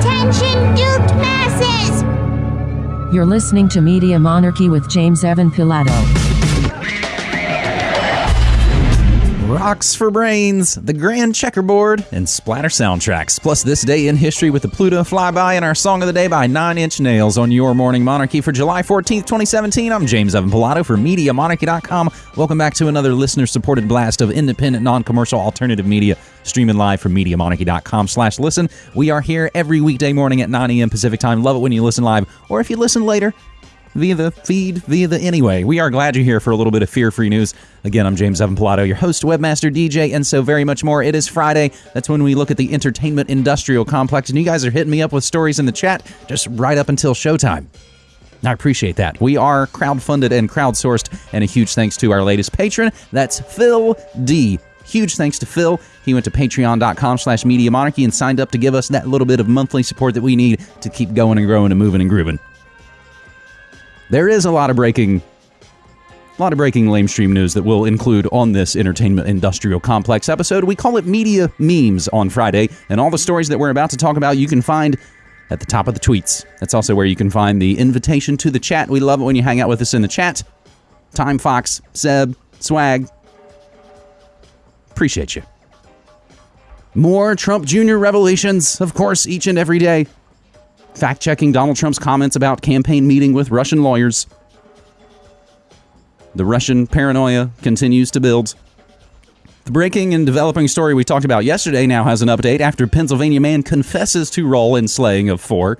Attention, duped masses! You're listening to Media Monarchy with James Evan Pilato. Rocks for Brains, The Grand Checkerboard, and Splatter Soundtracks. Plus, this day in history with the Pluto flyby and our song of the day by Nine Inch Nails on your Morning Monarchy for July 14th, 2017. I'm James Evan Pilato for MediaMonarchy.com. Welcome back to another listener supported blast of independent, non commercial alternative media streaming live from MediaMonarchy.com slash listen. We are here every weekday morning at 9 a.m. Pacific time. Love it when you listen live, or if you listen later, via the feed, via the anyway. We are glad you're here for a little bit of fear free news. Again, I'm James Evan Pilato, your host, webmaster, DJ, and so very much more. It is Friday. That's when we look at the entertainment industrial complex, and you guys are hitting me up with stories in the chat just right up until showtime. I appreciate that. We are crowdfunded and crowdsourced, and a huge thanks to our latest patron. That's Phil D. Huge thanks to Phil. He went to patreon.com slash media monarchy and signed up to give us that little bit of monthly support that we need to keep going and growing and moving and grooving there is a lot of breaking a lot of breaking lamestream news that we'll include on this entertainment industrial complex episode. We call it media memes on Friday, and all the stories that we're about to talk about you can find at the top of the tweets. That's also where you can find the invitation to the chat. We love it when you hang out with us in the chat. Time Fox, Seb, Swag. Appreciate you. More Trump Jr. revelations, of course, each and every day fact checking Donald Trump's comments about campaign meeting with Russian lawyers. The Russian paranoia continues to build. The breaking and developing story we talked about yesterday now has an update after Pennsylvania man confesses to role in slaying of four.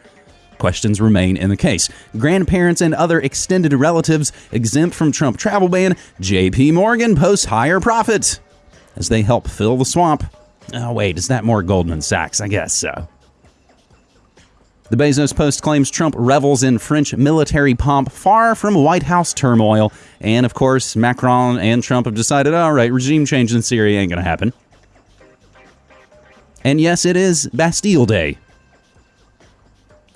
Questions remain in the case. Grandparents and other extended relatives exempt from Trump travel ban. JP Morgan posts higher profits as they help fill the swamp. Oh, wait, is that more Goldman Sachs? I guess so. The Bezos Post claims Trump revels in French military pomp far from White House turmoil. And of course, Macron and Trump have decided, all right, regime change in Syria ain't going to happen. And yes, it is Bastille Day.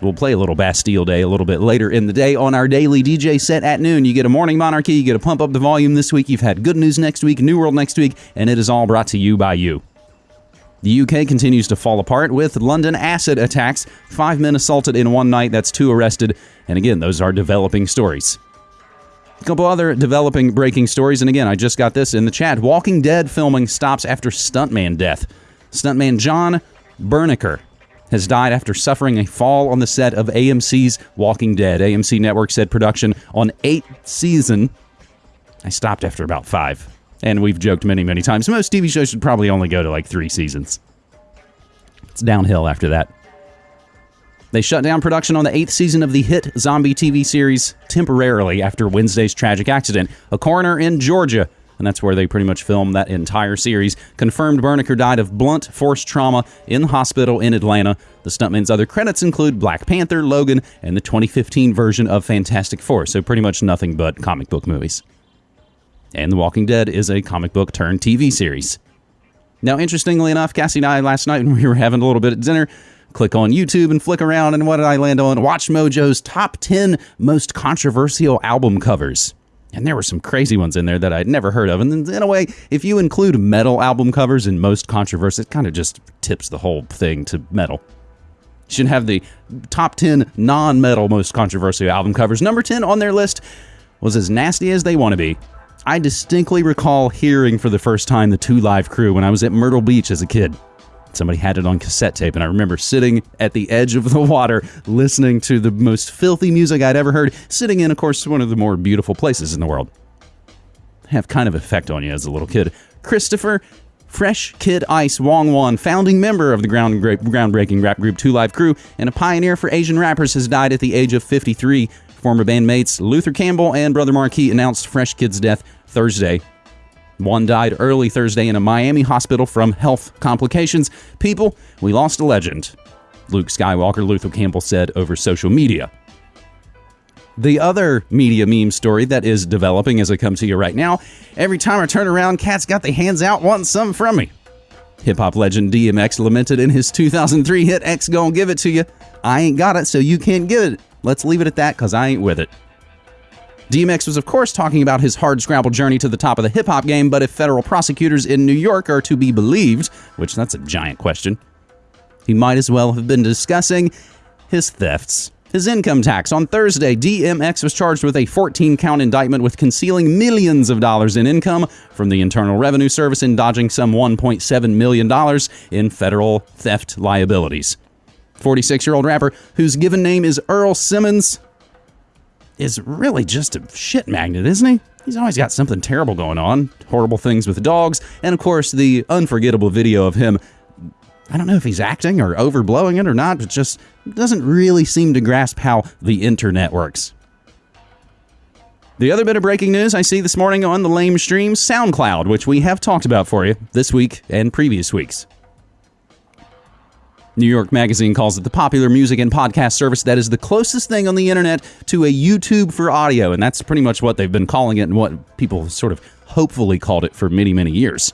We'll play a little Bastille Day a little bit later in the day on our daily DJ set at noon. You get a morning monarchy, you get to pump up the volume this week. You've had good news next week, New World next week, and it is all brought to you by you. The UK continues to fall apart with London acid attacks. Five men assaulted in one night, that's two arrested. And again, those are developing stories. A couple other developing breaking stories, and again, I just got this in the chat. Walking Dead filming stops after stuntman death. Stuntman John Bernecker has died after suffering a fall on the set of AMC's Walking Dead. AMC Network said production on eighth season. I stopped after about five. And we've joked many, many times. Most TV shows should probably only go to like three seasons. It's downhill after that. They shut down production on the eighth season of the hit zombie TV series temporarily after Wednesday's tragic accident. A coroner in Georgia, and that's where they pretty much filmed that entire series, confirmed Bernecker died of blunt force trauma in the hospital in Atlanta. The stuntman's other credits include Black Panther, Logan, and the 2015 version of Fantastic Four, so pretty much nothing but comic book movies and The Walking Dead is a comic book turned TV series. Now, interestingly enough, Cassie and I last night when we were having a little bit of dinner, click on YouTube and flick around, and what did I land on? Watch Mojo's top 10 most controversial album covers. And there were some crazy ones in there that I'd never heard of. And in a way, if you include metal album covers in most controversy, it kind of just tips the whole thing to metal. You should have the top 10 non metal most controversial album covers. Number 10 on their list was as nasty as they want to be I distinctly recall hearing for the first time the Two Live Crew when I was at Myrtle Beach as a kid. Somebody had it on cassette tape, and I remember sitting at the edge of the water listening to the most filthy music I'd ever heard, sitting in, of course, one of the more beautiful places in the world. Have kind of effect on you as a little kid. Christopher Fresh Kid Ice Wong Won, founding member of the ground, groundbreaking rap group Two Live Crew and a pioneer for Asian rappers, has died at the age of 53. Former bandmates Luther Campbell and Brother Marquis announced Fresh Kid's death Thursday. One died early Thursday in a Miami hospital from health complications. People, we lost a legend, Luke Skywalker, Luther Campbell said over social media. The other media meme story that is developing as I come to you right now every time I turn around, cats got their hands out wanting something from me. Hip hop legend DMX lamented in his 2003 hit X Gon' Give It To You. I ain't got it, so you can't give it. Let's leave it at that because I ain't with it. DMX was, of course, talking about his hard scrabble journey to the top of the hip hop game, but if federal prosecutors in New York are to be believed, which that's a giant question, he might as well have been discussing his thefts. His income tax. On Thursday, DMX was charged with a 14 count indictment with concealing millions of dollars in income from the Internal Revenue Service and dodging some $1.7 million in federal theft liabilities. 46 year old rapper, whose given name is Earl Simmons, is really just a shit magnet, isn't he? He's always got something terrible going on, horrible things with dogs, and of course the unforgettable video of him. I don't know if he's acting or overblowing it or not, but just doesn't really seem to grasp how the internet works. The other bit of breaking news I see this morning on the lame stream SoundCloud, which we have talked about for you this week and previous weeks. New York Magazine calls it the popular music and podcast service that is the closest thing on the internet to a YouTube for audio, and that's pretty much what they've been calling it and what people sort of hopefully called it for many, many years.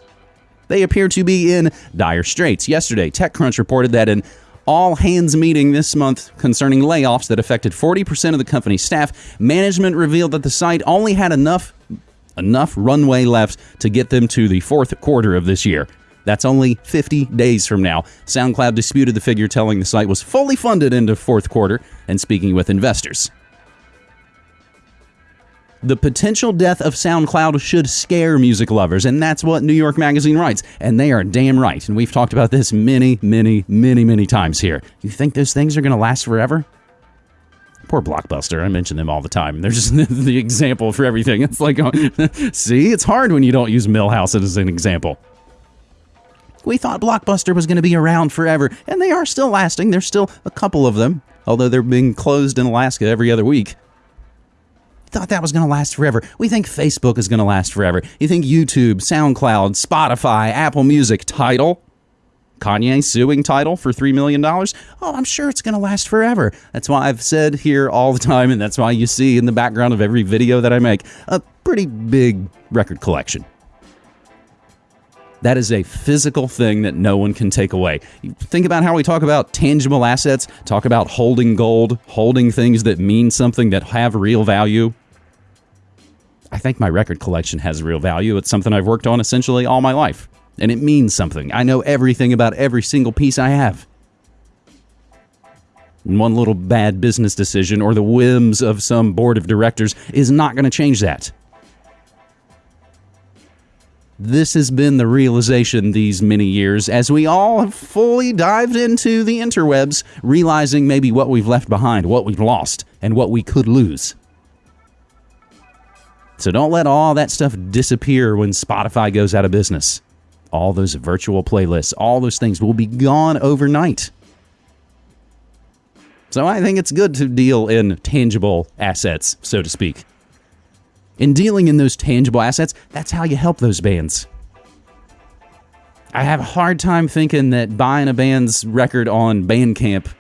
They appear to be in dire straits. Yesterday, TechCrunch reported that an all hands meeting this month concerning layoffs that affected 40% of the company's staff, management revealed that the site only had enough enough runway left to get them to the fourth quarter of this year. That's only 50 days from now. SoundCloud disputed the figure, telling the site was fully funded into fourth quarter and speaking with investors. The potential death of SoundCloud should scare music lovers, and that's what New York Magazine writes. And they are damn right. And we've talked about this many, many, many, many times here. You think those things are going to last forever? Poor Blockbuster. I mention them all the time. They're just the example for everything. It's like, see, it's hard when you don't use Milhouse as an example. We thought Blockbuster was going to be around forever, and they are still lasting. There's still a couple of them, although they're being closed in Alaska every other week. Thought that was going to last forever. We think Facebook is going to last forever. You think YouTube, SoundCloud, Spotify, Apple Music, Tidal, Kanye suing Tidal for $3 million? Oh, I'm sure it's going to last forever. That's why I've said here all the time, and that's why you see in the background of every video that I make a pretty big record collection. That is a physical thing that no one can take away. Think about how we talk about tangible assets, talk about holding gold, holding things that mean something that have real value. I think my record collection has real value. It's something I've worked on essentially all my life, and it means something. I know everything about every single piece I have. one little bad business decision or the whims of some board of directors is not going to change that this has been the realization these many years as we all have fully dived into the interwebs, realizing maybe what we've left behind, what we've lost, and what we could lose. So don't let all that stuff disappear when Spotify goes out of business. All those virtual playlists, all those things will be gone overnight. So I think it's good to deal in tangible assets, so to speak in dealing in those tangible assets, that's how you help those bands. I have a hard time thinking that buying a band's record on Bandcamp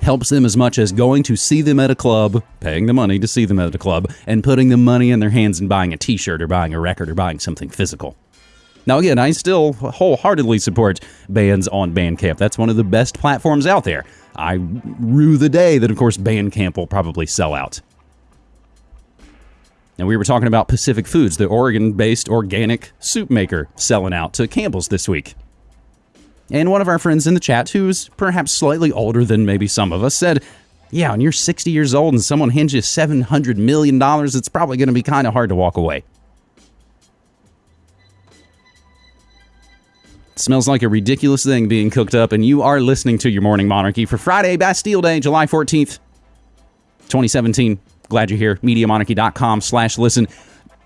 helps them as much as going to see them at a club, paying the money to see them at a club, and putting the money in their hands and buying a t shirt or buying a record or buying something physical. Now, again, I still wholeheartedly support bands on Bandcamp. That's one of the best platforms out there. I rue the day that, of course, Bandcamp will probably sell out. And we were talking about Pacific Foods, the Oregon based organic soup maker, selling out to Campbell's this week. And one of our friends in the chat, who's perhaps slightly older than maybe some of us, said, Yeah, when you're 60 years old and someone hands you $700 million, it's probably going to be kind of hard to walk away. It smells like a ridiculous thing being cooked up, and you are listening to your Morning Monarchy for Friday, Bastille Day, July 14th, 2017. Glad you're here. MediaMonarchy.com slash listen.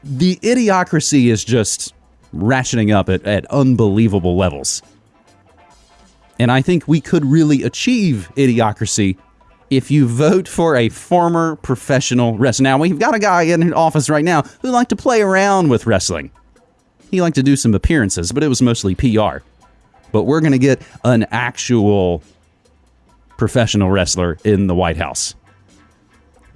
The idiocracy is just ratcheting up at, at unbelievable levels. And I think we could really achieve idiocracy if you vote for a former professional wrestler. Now, we've got a guy in office right now who liked to play around with wrestling. He liked to do some appearances, but it was mostly PR. But we're going to get an actual professional wrestler in the White House.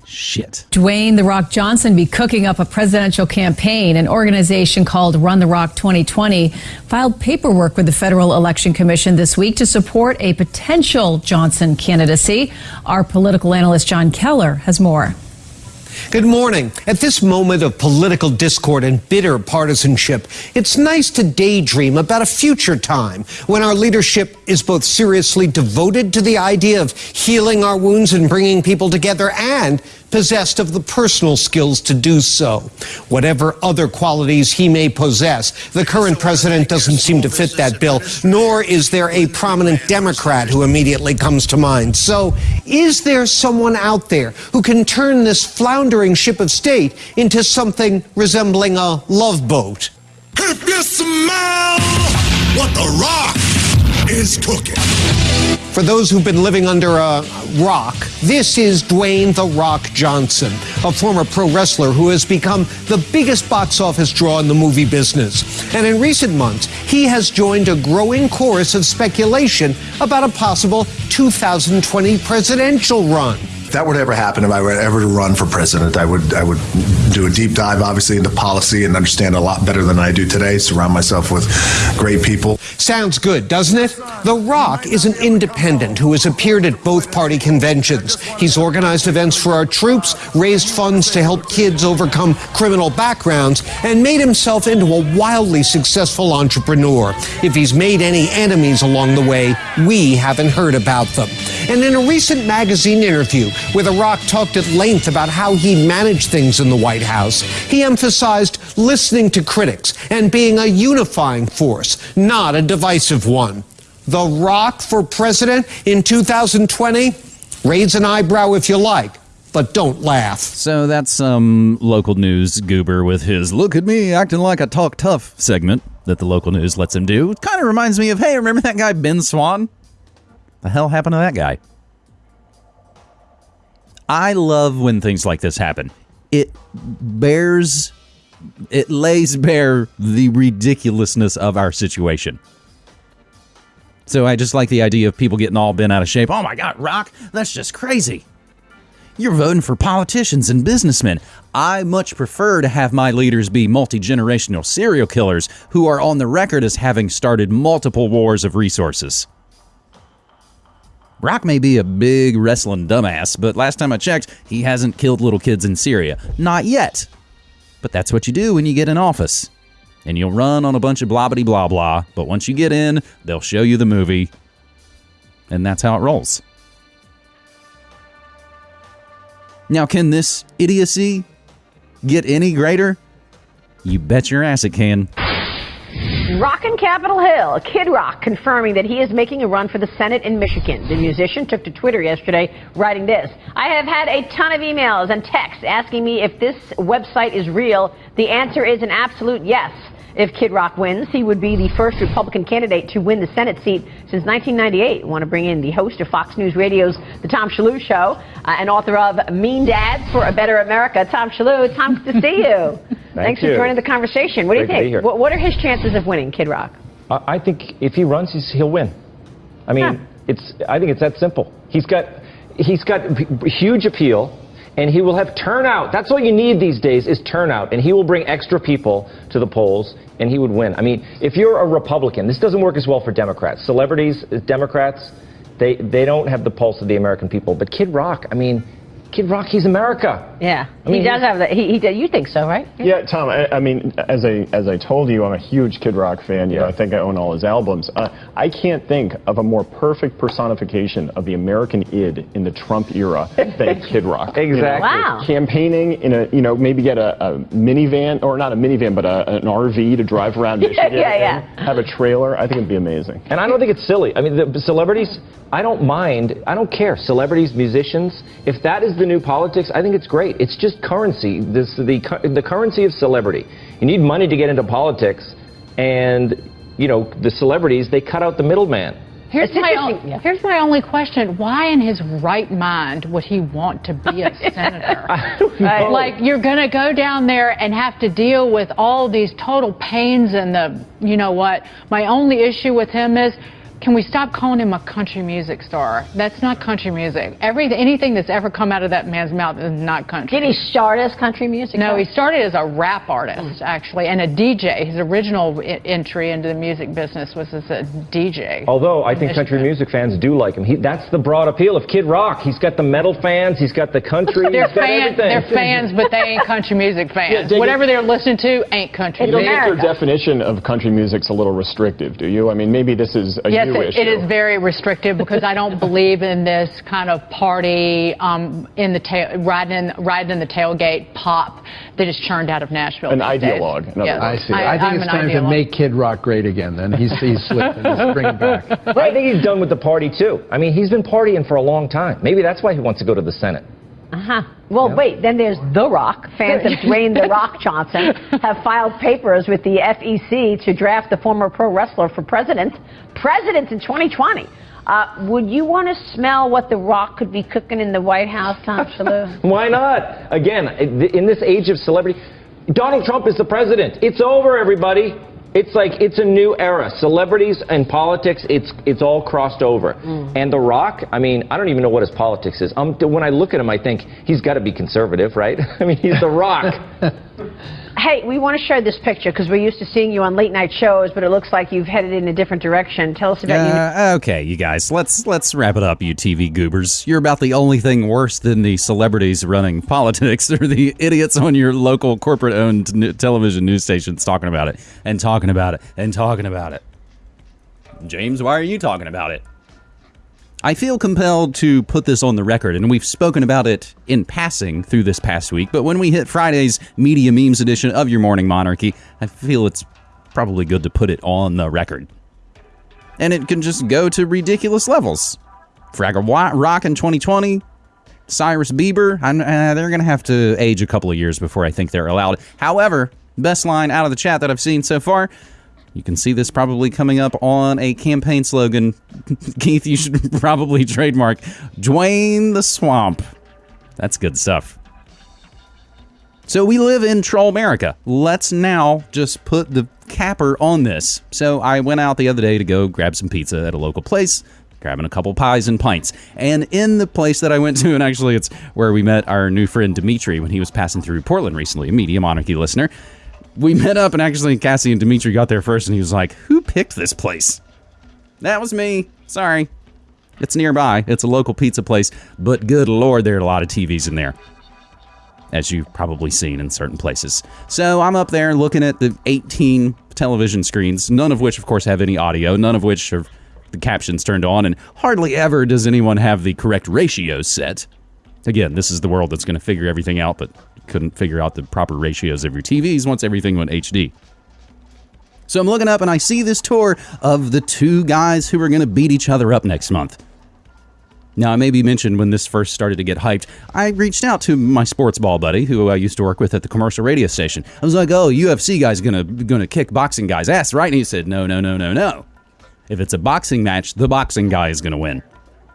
Shit. Dwayne The Rock Johnson be cooking up a presidential campaign. An organization called Run the Rock 2020 filed paperwork with the Federal Election Commission this week to support a potential Johnson candidacy. Our political analyst John Keller has more. Good morning. At this moment of political discord and bitter partisanship, it's nice to daydream about a future time when our leadership is both seriously devoted to the idea of healing our wounds and bringing people together and possessed of the personal skills to do so. Whatever other qualities he may possess, the current president doesn't seem to fit that bill, nor is there a prominent Democrat who immediately comes to mind. So, is there someone out there who can turn this floundering ship of state into something resembling a love boat? What the rock is cooking. For those who've been living under a rock, this is Dwayne The Rock Johnson, a former pro wrestler who has become the biggest box office draw in the movie business. And in recent months, he has joined a growing chorus of speculation about a possible 2020 presidential run. That would ever happen, if I were ever to run for president, I would I would do a deep dive, obviously, into policy and understand a lot better than I do today. Surround myself with great people. Sounds good, doesn't it? The Rock is an independent who has appeared at both party conventions. He's organized events for our troops, raised funds to help kids overcome criminal backgrounds, and made himself into a wildly successful entrepreneur. If he's made any enemies along the way, we haven't heard about them. And in a recent magazine interview, where The Rock talked at length about how he managed things in the White House, he emphasized listening to critics and being a unifying force, not a divisive one. The Rock for president in 2020? Raise an eyebrow if you like, but don't laugh. So that's some local news goober with his look at me acting like I talk tough segment that the local news lets him do. Kind of reminds me of, hey, remember that guy Ben Swann? The hell happened to that guy? I love when things like this happen. It bears, it lays bare the ridiculousness of our situation. So I just like the idea of people getting all bent out of shape. Oh my God, Rock, that's just crazy. You're voting for politicians and businessmen. I much prefer to have my leaders be multi generational serial killers who are on the record as having started multiple wars of resources. Rock may be a big wrestling dumbass, but last time I checked, he hasn't killed little kids in Syria. Not yet. But that's what you do when you get in office. And you'll run on a bunch of blah blah blah, but once you get in, they'll show you the movie. And that's how it rolls. Now, can this idiocy get any greater? You bet your ass it can. Rockin' Capitol Hill, Kid Rock confirming that he is making a run for the Senate in Michigan. The musician took to Twitter yesterday writing this I have had a ton of emails and texts asking me if this website is real. The answer is an absolute yes. If Kid Rock wins, he would be the first Republican candidate to win the Senate seat since 1998. I want to bring in the host of Fox News Radio's The Tom Shillue Show uh, and author of Mean Dads for a Better America, Tom. Tom, good to see you. Thanks you. for joining the conversation. What Great do you think? What, what are his chances of winning, Kid Rock? I I think if he runs, he's, he'll win. I mean, Huh. it's. I think it's that simple. He's got, he's got huge appeal, and he will have turnout. That's all you need these days is turnout, and he will bring extra people to the polls, and he would win. I mean, if you're a Republican, this doesn't work as well for Democrats. Celebrities, Democrats, they they don't have the pulse of the American people. But Kid Rock, I mean, Kid Rock, he's America. Yeah, I mean, he does he- have that. He, he, you think so, right? Yeah, Tom. I, I mean, as I as I told you, I'm a huge Kid Rock fan. You know, Yeah. I think I own all his albums. Uh, I can't think of a more perfect personification of the American id in the Trump era than Kid Rock. You know, Exactly. Wow. Campaigning in a, you know, maybe get a, a minivan or not a minivan, but a, an RV to drive around Yeah, Michigan. yeah, yeah. and Have a trailer. I think it'd be amazing. And I don't think it's silly. I mean, the celebrities, I don't mind. I don't care. Celebrities, musicians, if that is the new politics, I think it's great. It's just currency. This the the currency of celebrity. You need money to get into politics, and you know the celebrities they cut out the middleman. Here's It's my, interesting, yeah. here's my only question. Why in his right mind would he want to be a senator? Right. Like, you're going to go down there and have to deal with all these total pains and the, you know what? My only issue with him is can we stop calling him a country music star? That's not country music. Every anything that's ever come out of that man's mouth is not country. Did he start as country music? No, though? he started as a rap artist mm. actually and a DJ. His original I- entry into the music business was as a DJ. Although I think country music fans do like him. He, that's the broad appeal of Kid Rock. He's got the metal fans. He's got the country. They're he's got fans. everything. They're fans, but they ain't country music fans. Yeah, David- Whatever they're listening to ain't country You think your definition of country music's a little restrictive, do you? I mean, maybe this is a Yes, you it, issue. it is very restrictive because I don't believe in this kind of party um, in the tail, riding in, riding in the tailgate pop that is churned out of Nashville. An these ideologue, in Yes. I see. I, think I'm it's an time to make Kid Rock great again. Then he's he's slipping. He's bringing back. I think he's done with the party too. I mean, he's been partying for a long time. Maybe that's why he wants to go to the Senate. Uh-huh. Well, wait, then there's The Rock. Fans of Dwayne The Rock Johnson have filed papers with the FEC to draft the former pro wrestler for president. President in 2020. Uh, would you want to smell what The Rock could be cooking in the White House, Tom Shillue? Why not? Again, in this age of celebrity, Donald Trump is the president. It's over, everybody. It's like it's a new era. Celebrities and politics, it's it's all crossed over. And The Rock, I mean, I don't even know what his politics is. Um, when I look at him, I think he's got to be conservative, right? I mean, he's The Rock. Hey, we want to share this picture because we're used to seeing you on late night shows, but it looks like you've headed in a different direction. Tell us about you. Uh, okay, you guys, let's let's wrap it up, you TV goobers. You're about the only thing worse than the celebrities running politics or the idiots on your local corporate-owned television news stations talking about it and talking about it and talking about it. James, why are you talking about it? I feel compelled to put this on the record, and we've spoken about it in passing through this past week. But when we hit Friday's Media Memes edition of Your Morning Monarchy, I feel it's probably good to put it on the record and it can just go to ridiculous levels. Fraggle Rock in 2020, Cyrus Bieber, uh, they're going to have to age a couple of years before I think they're allowed. However, best line out of the chat that I've seen so far. You can see this probably coming up on a campaign slogan. Keith, you should probably trademark Dwayne the Swamp. That's good stuff. So we live in Troll America. Let's now just put the capper on this. So I went out the other day to go grab some pizza at a local place, grabbing a couple pies and pints. And in the place that I went to, and actually it's where we met our new friend Dimitri when he was passing through Portland recently, a Media Monarchy listener. We met up, and actually Cassie and Dimitri got there first, and he was like, "Who picked this place?" That was me. Sorry. It's nearby. It's a local pizza place, but good lord, there are a lot of TVs in there as you've probably seen in certain places. So I'm up there looking at the 18 television screens, none of which, of course, have any audio, none of which are the captions turned on, and hardly ever does anyone have the correct ratio set. Again, this is the world that's going to figure everything out, but couldn't figure out the proper ratios of your TVs once everything went HD. So I'm looking up and I see this tour of the two guys who are going to beat each other up next month. Now, I may be mentioned when this first started to get hyped, I reached out to my sports ball buddy who I used to work with at the commercial radio station. I was like, "Oh, UFC guy's gonna gonna kick boxing guys' ass, right?" And he said, "No, no, no, no, no. If it's a boxing match, the boxing guy is gonna win.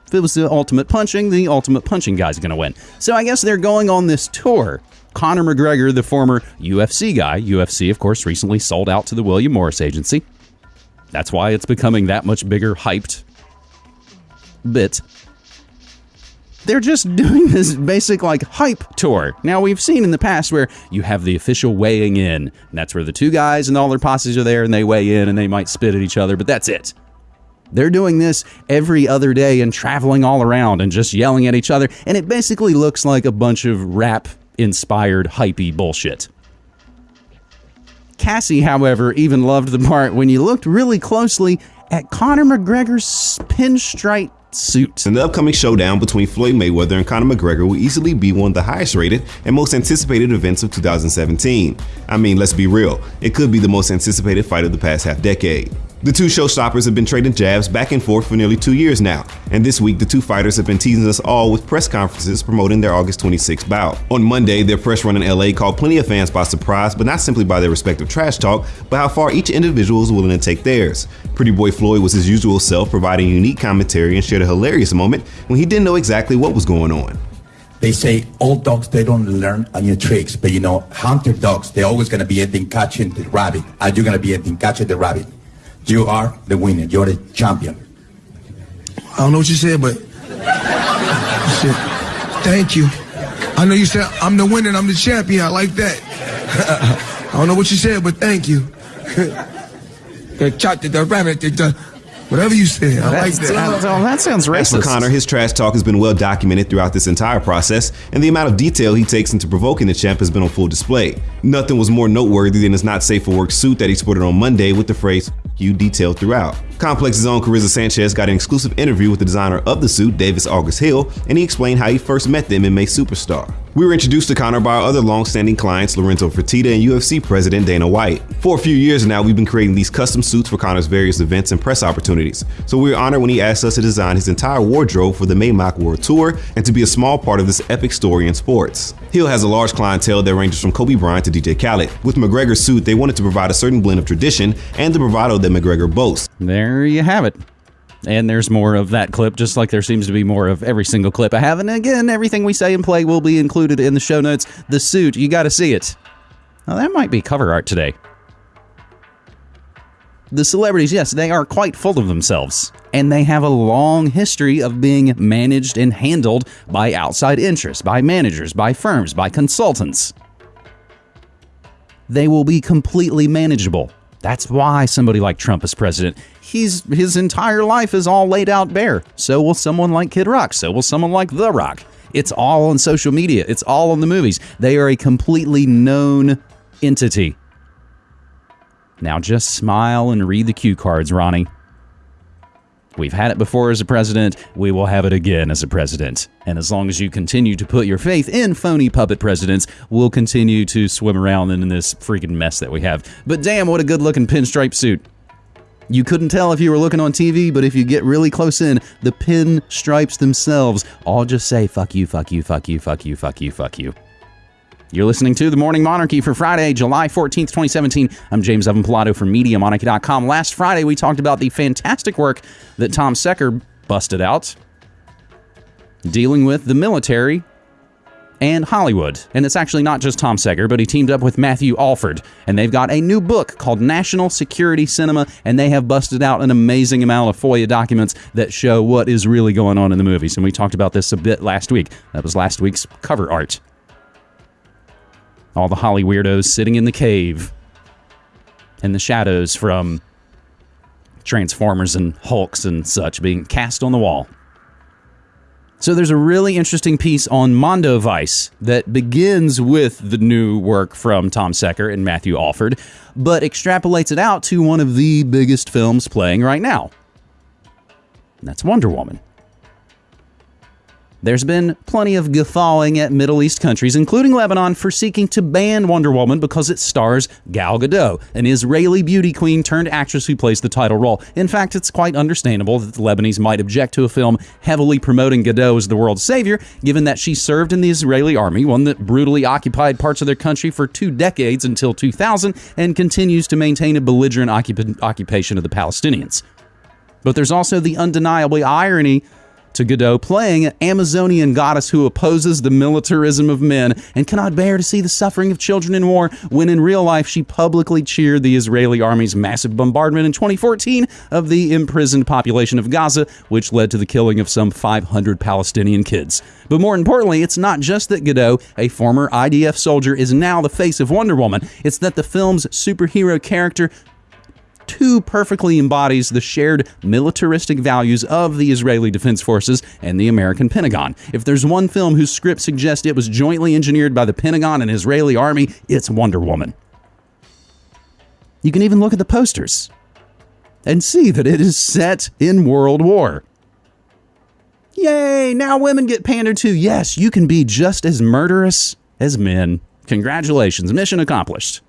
If it was the ultimate punching, the ultimate punching guy's gonna win." So I guess they're going on this tour. Conor McGregor, the former UFC guy, UFC, of course, recently sold out to the William Morris Agency. That's why it's becoming that much bigger, hyped bit they're just doing this basic like hype tour. Now we've seen in the past where you have the official weighing in, and that's where the two guys and all their posses are there and they weigh in and they might spit at each other, but that's it. They're doing this every other day and traveling all around and just yelling at each other, and it basically looks like a bunch of rap inspired hypey bullshit. Cassie, however, even loved the part when you looked really closely at Conor McGregor's pinstripe suit. And the upcoming showdown between Floyd Mayweather and Conor McGregor will easily be one of the highest rated and most anticipated events of 2017. I mean, let's be real, it could be the most anticipated fight of the past half decade. The two showstoppers have been trading jabs back and forth for nearly two years now, and this week the two fighters have been teasing us all with press conferences promoting their August 26 bout. On Monday, their press run in LA caught plenty of fans by surprise, but not simply by their respective trash talk, but how far each individual is willing to take theirs. Pretty Boy Floyd was his usual self, providing unique commentary and shared a hilarious moment when he didn't know exactly what was going on. They say old dogs they don't learn new tricks, but you know hunter dogs they're always gonna be ending catching the rabbit, and you're gonna be ending catching the rabbit. You are the winner. You're the champion. I don't know what you said, but you said, thank you. I know you said I'm the winner and I'm the champion. I like that. I don't know what you said, but thank you. The chop, the- the rabbit, the- the- Whatever you said, I like that. that sounds As for Conor, his trash talk has been well documented throughout this entire process, and the amount of detail he takes into provoking the champ has been on full display. Nothing was more noteworthy than his not safe for work suit that he sported on Monday with the phrase "you" detail throughout. Complex's own Carissa Sanchez got an exclusive interview with the designer of the suit, David August Heil, and he explained how he first met the MMA superstar. We were introduced to Conor by our other long-standing clients, Lorenzo Fertitta and UFC president Dana White. For a few years now, we've been creating these custom suits for Conor's various events and press opportunities. So we were honored when he asked us to design his entire wardrobe for the MayMac World Tour and to be a small part of this epic story in sports. Hill has a large clientele that ranges from Kobe Bryant to DJ Khaled. With McGregor's suit, they wanted to provide a certain blend of tradition and the bravado that McGregor boasts. There you have it. And there's more of that clip, just like there seems to be more of every single clip I have. And again, everything we say and play will be included in the show notes. The suit, you got to see it. Now, that might be cover art today. The celebrities, yes, they are quite full of themselves. And they have a long history of being managed and handled by outside interests, by managers, by firms, by consultants. They will be completely manageable. That's why somebody like Trump is president. He's his entire life is all laid out bare. So will someone like Kid Rock. So will someone like The Rock. It's all on social media. It's all on the movies. They are a completely known entity. Now just smile and read the cue cards, Ronnie. We've had it before as a president. We will have it again as a president. And as long as you continue to put your faith in phony puppet presidents, we'll continue to swim around in this freaking mess that we have. But damn, what a good looking pinstripe suit. You couldn't tell if you were looking on TV, but if you get really close in, the pin stripes themselves all just say fuck you, fuck you, fuck you, fuck you, fuck you, fuck you. You're listening to The Morning Monarchy for Friday, July 14th, 2017. I'm James Evan Pilato from MediaMonarchy.com. Last Friday, we talked about the fantastic work that Tom Secker busted out dealing with the military and Hollywood. And it's actually not just Tom Secker, but he teamed up with Matthew Alford. And they've got a new book called National Security Cinema, and they have busted out an amazing amount of FOIA documents that show what is really going on in the movies. And we talked about this a bit last week. That was last week's cover art. All the Holly weirdos sitting in the cave and the shadows from Transformers and Hulks and such being cast on the wall. So there's a really interesting piece on Mondoweiss that begins with the new work from Tom Secker and Matthew Alford, but extrapolates it out to one of the biggest films playing right now. And that's Wonder Woman. There's been plenty of guffawing at Middle East countries, including Lebanon, for seeking to ban Wonder Woman because it stars Gal Gadot, an Israeli beauty queen turned actress who plays the title role. In fact, it's quite understandable that the Lebanese might object to a film heavily promoting Gadot as the world's savior, given that she served in the Israeli army, one that brutally occupied parts of their country for two decades until 2000 and continues to maintain a belligerent occup- occupation of the Palestinians. But there's also the undeniably irony to Gadot playing an Amazonian goddess who opposes the militarism of men and cannot bear to see the suffering of children in war when in real life she publicly cheered the Israeli army's massive bombardment in 2014 of the imprisoned population of Gaza, which led to the killing of some 500 Palestinian kids. But more importantly, it's not just that Gadot, a former IDF soldier, is now the face of Wonder Woman, it's that the film's superhero character too perfectly embodies the shared militaristic values of the Israeli Defense Forces and the American Pentagon. If there's one film whose script suggests it was jointly engineered by the Pentagon and Israeli Army, it's Wonder Woman. You can even look at the posters and see that it is set in World War. Yay, now women get pandered to. Yes, you can be just as murderous as men. Congratulations, mission accomplished.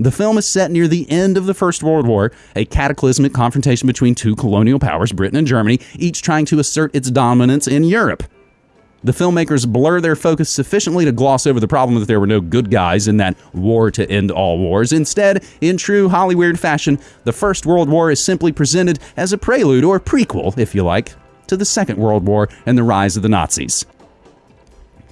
The film is set near the end of the First World War, a cataclysmic confrontation between two colonial powers, Britain and Germany, each trying to assert its dominance in Europe. The filmmakers blur their focus sufficiently to gloss over the problem that there were no good guys in that war to end all wars. Instead, in true Hollywood fashion, the First World War is simply presented as a prelude or prequel, if you like, to the Second World War and the rise of the Nazis.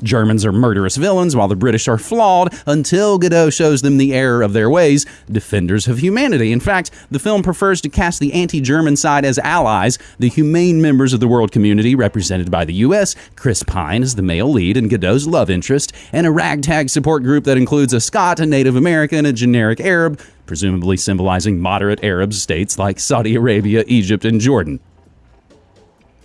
Germans are murderous villains while the British are flawed until Gadot shows them the error of their ways, defenders of humanity. In fact, the film prefers to cast the anti German side as allies, the humane members of the world community represented by the US, Chris Pine is the male lead and Gadot's love interest, and a ragtag support group that includes a Scot, a Native American, a generic Arab, presumably symbolizing moderate Arab states like Saudi Arabia, Egypt, and Jordan.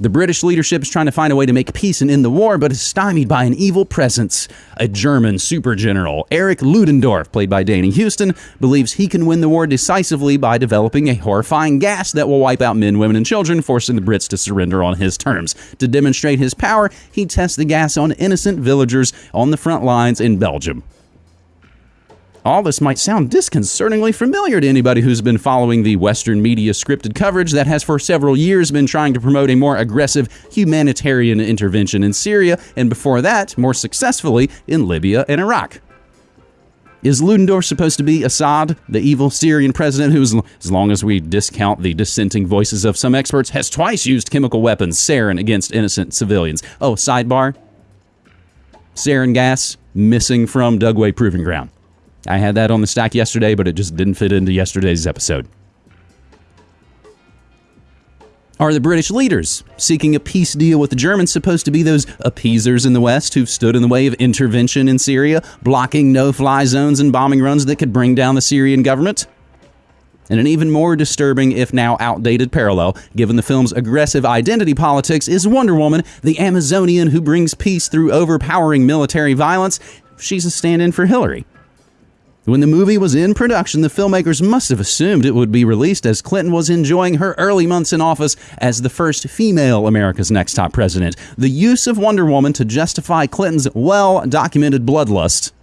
The British leadership is trying to find a way to make peace and end the war, but is stymied by an evil presence. A German super general, Erich Ludendorff, played by Danny Huston, believes he can win the war decisively by developing a horrifying gas that will wipe out men, women, and children, forcing the Brits to surrender on his terms. To demonstrate his power, he tests the gas on innocent villagers on the front lines in Belgium. All this might sound disconcertingly familiar to anybody who's been following the Western media scripted coverage that has for several years been trying to promote a more aggressive humanitarian intervention in Syria, and before that, more successfully, in Libya and Iraq. Is Ludendorff supposed to be Assad, the evil Syrian president who, as long as we discount the dissenting voices of some experts, has twice used chemical weapons, sarin, against innocent civilians? Oh, sidebar sarin gas missing from Dugway Proving Ground. I had that on the stack yesterday, but it just didn't fit into yesterday's episode. Are the British leaders seeking a peace deal with the Germans supposed to be those appeasers in the West who've stood in the way of intervention in Syria, blocking no fly zones and bombing runs that could bring down the Syrian government? And an even more disturbing, if now outdated parallel, given the film's aggressive identity politics, is Wonder Woman, the Amazonian who brings peace through overpowering military violence. She's a stand in for Hillary. When the movie was in production, the filmmakers must have assumed it would be released as Clinton was enjoying her early months in office as the first female America's Next Top President. The use of Wonder Woman to justify Clinton's well documented bloodlust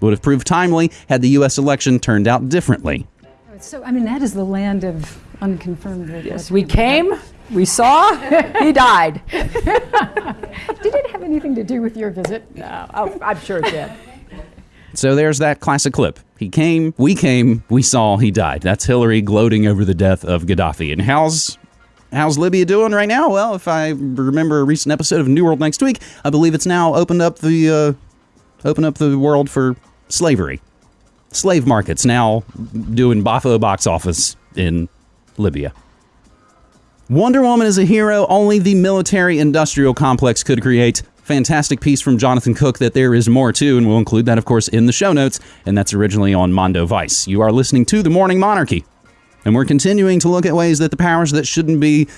would have proved timely had the U.S. election turned out differently. So, I mean, that is the land of unconfirmed. Yes, we came, we saw, he died. Did it have anything to do with your visit? No, oh, I'm sure it did. So there's that classic clip. He came, we came, we saw, he died. That's Hillary gloating over the death of Gaddafi. And how's how's Libya doing right now? Well, if I remember a recent episode of New World next week, I believe it's now opened up the uh, opened up the world for slavery. Slave markets now doing Bafo box office in Libya. Wonder Woman is a hero only the military industrial complex could create fantastic piece from Jonathan Cook that there is more to, and we'll include that, of course, in the show notes. And that's originally on Mondoweiss. You are listening to The Morning Monarchy. And we're continuing to look at ways that the powers that shouldn't be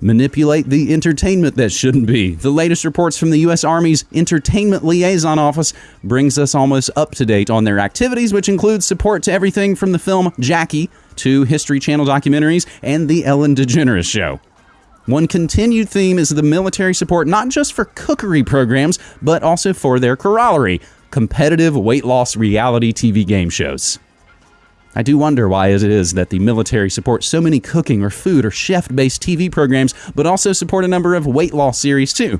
manipulate the entertainment that shouldn't be. The latest reports from the U.S. Army's Entertainment Liaison Office brings us almost up to date on their activities, which includes support to everything from the film Jackie to History Channel documentaries and The Ellen DeGeneres Show. One continued theme is the military support not just for cookery programs, but also for their corollary competitive weight loss reality TV game shows. I do wonder why it is that the military supports so many cooking or food or chef based TV programs, but also support a number of weight loss series too.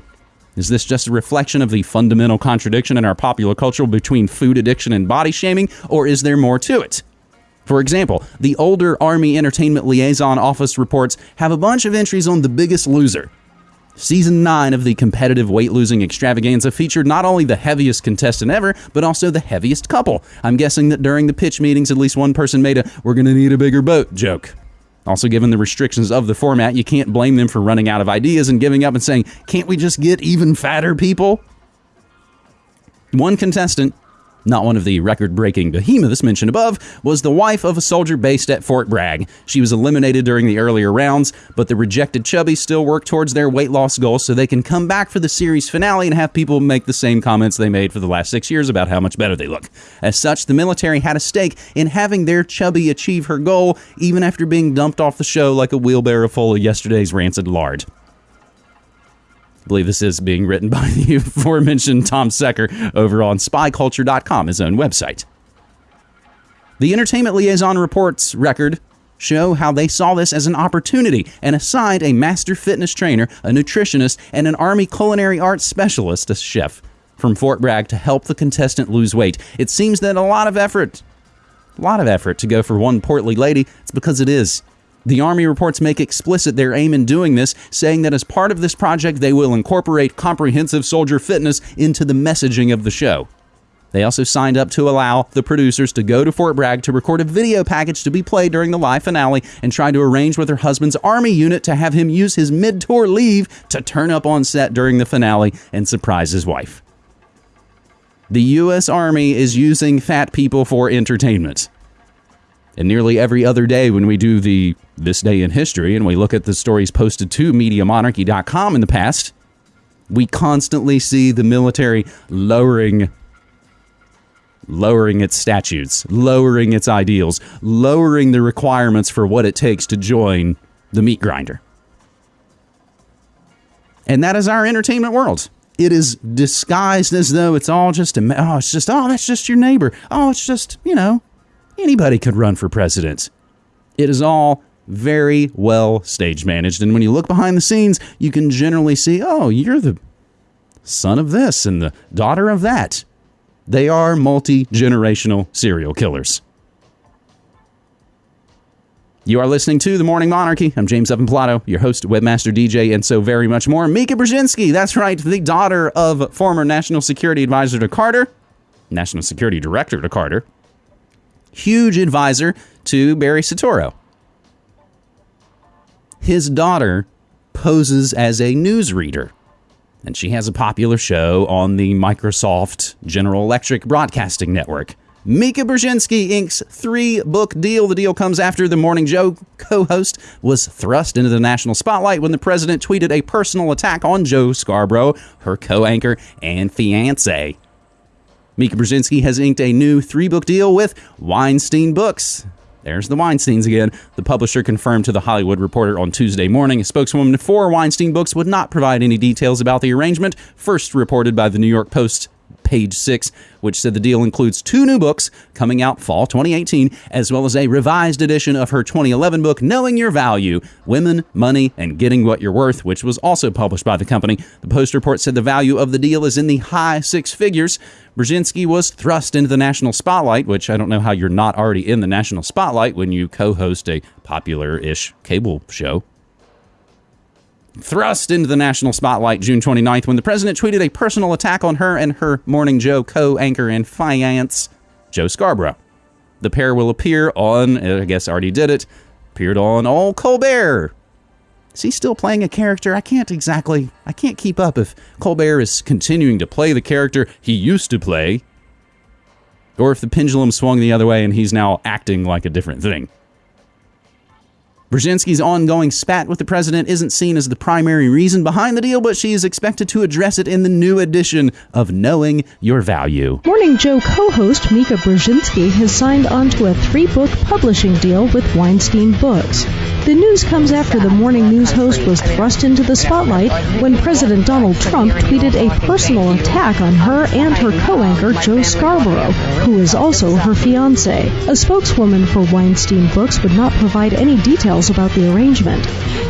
Is this just a reflection of the fundamental contradiction in our popular culture between food addiction and body shaming, or is there more to it? For example, the older Army Entertainment Liaison Office reports have a bunch of entries on The Biggest Loser. Season 9 of the competitive weight losing extravaganza featured not only the heaviest contestant ever, but also the heaviest couple. I'm guessing that during the pitch meetings, at least one person made a we're gonna need a bigger boat joke. Also, given the restrictions of the format, you can't blame them for running out of ideas and giving up and saying, can't we just get even fatter people? One contestant not one of the record breaking behemoths mentioned above, was the wife of a soldier based at Fort Bragg. She was eliminated during the earlier rounds, but the rejected chubby still work towards their weight loss goals so they can come back for the series finale and have people make the same comments they made for the last six years about how much better they look. As such, the military had a stake in having their chubby achieve her goal, even after being dumped off the show like a wheelbarrow full of yesterday's rancid lard. Believe this is being written by the aforementioned Tom Secker over on spyculture.com, his own website. The Entertainment Liaison Reports record show how they saw this as an opportunity and assigned a master fitness trainer, a nutritionist, and an Army culinary arts specialist, a chef, from Fort Bragg to help the contestant lose weight. It seems that a lot of effort, a lot of effort to go for one portly lady. It's because it is The Army reports make explicit their aim in doing this, saying that as part of this project, they will incorporate comprehensive soldier fitness into the messaging of the show. They also signed up to allow the producers to go to Fort Bragg to record a video package to be played during the live finale and try to arrange with her husband's army unit to have him use his mid tour leave to turn up on set during the finale and surprise his wife. The U.S. Army is using fat people for entertainment. And nearly every other day, when we do the This Day in History and we look at the stories posted to MediaMonarchy.com in the past, we constantly see the military lowering lowering its statutes, lowering its ideals, lowering the requirements for what it takes to join the meat grinder. And that is our entertainment world. It is disguised as though it's all just a, oh, it's just, oh, that's just your neighbor. Oh, it's just, you know, anybody could run for president. It is all very well stage managed. And when you look behind the scenes, you can generally see, oh, you're the son of this and the daughter of that. They are multi generational serial killers. You are listening to The Morning Monarchy. I'm James Evan Pilato, your host, webmaster, DJ, and so very much more. Mika Brzezinski, that's right, the daughter of former National Security Advisor to Carter, National Security Director to Carter, huge advisor to Barry Soetoro. His daughter poses as a newsreader and she has a popular show on the Microsoft General Electric Broadcasting Network. Mika Brzezinski Inc.'s three book deal. The deal comes after the Morning Joe co host was thrust into the national spotlight when the president tweeted a personal attack on Joe Scarborough, her co anchor and fiance. Mika Brzezinski has inked a new three book deal with Weinstein Books. There's the Weinsteins again. The publisher confirmed to The Hollywood Reporter on Tuesday morning. A spokeswoman for Weinstein Books would not provide any details about the arrangement, first reported by the New York Post page six, which said the deal includes two new books coming out fall 2018, as well as a revised edition of her 2011 book, Knowing Your Value Women, Money, and Getting What You're Worth, which was also published by the company. The Post report said the value of the deal is in the high six figures. Brzezinski was thrust into the national spotlight, which I don't know how you're not already in the national spotlight when you co host a popular ish cable show thrust into the national spotlight June 29th when the president tweeted a personal attack on her and her Morning Joe co anchor and finance, Joe Scarborough. The pair will appear on, uh, I guess already did it, appeared on All Colbert. Is he still playing a character? I can't exactly, I can't keep up if Colbert is continuing to play the character he used to play, or if the pendulum swung the other way and he's now acting like a different thing. Brzezinski's ongoing spat with the president isn't seen as the primary reason behind the deal, but she is expected to address it in the new edition of Knowing Your Value. Morning Joe co host Mika Brzezinski has signed onto a three book publishing deal with Weinstein Books. The news comes after the morning news host was thrust into the spotlight when President Donald Trump tweeted a personal attack on her and her co anchor Joe Scarborough, who is also her fiance. A spokeswoman for Weinstein Books would not provide any details about the arrangement.